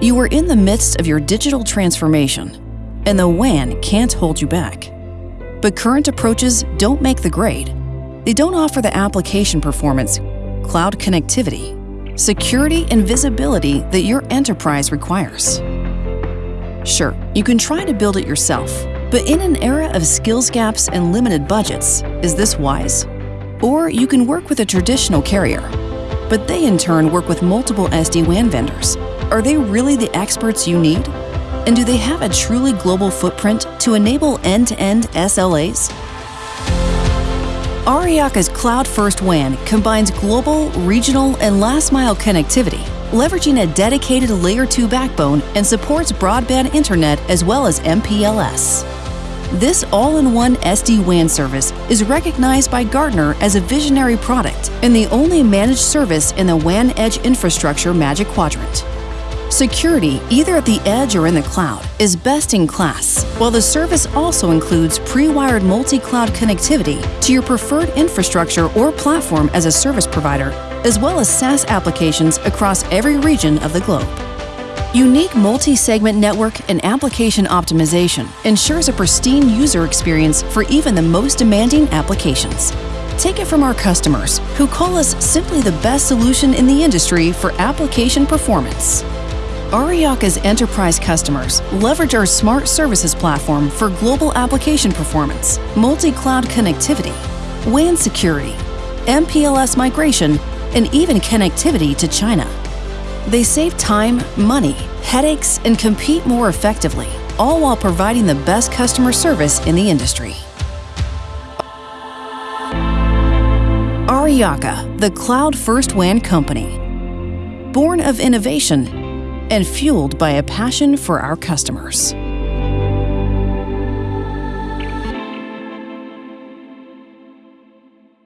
You are in the midst of your digital transformation, and the WAN can't hold you back. But current approaches don't make the grade. They don't offer the application performance, cloud connectivity, security, and visibility that your enterprise requires. Sure, you can try to build it yourself, but in an era of skills gaps and limited budgets, is this wise? Or you can work with a traditional carrier, but they in turn work with multiple SD-WAN vendors. Are they really the experts you need? And do they have a truly global footprint to enable end-to-end SLAs? Aryaka's Cloud First WAN combines global, regional, and last-mile connectivity, leveraging a dedicated Layer 2 backbone and supports broadband internet as well as MPLS. This all-in-one SD-WAN service is recognized by Gartner as a visionary product and the only managed service in the WAN Edge Infrastructure Magic Quadrant. Security, either at the edge or in the cloud, is best in class, while the service also includes pre-wired multi-cloud connectivity to your preferred infrastructure or platform as a service provider, as well as SaaS applications across every region of the globe. Unique multi-segment network and application optimization ensures a pristine user experience for even the most demanding applications. Take it from our customers, who call us simply the best solution in the industry for application performance. Aryaka's enterprise customers leverage our smart services platform for global application performance, multi-cloud connectivity, WAN security, MPLS migration, and even connectivity to China. They save time, money, headaches, and compete more effectively, all while providing the best customer service in the industry. Aryaka, the cloud first WAN company. Born of innovation and fueled by a passion for our customers.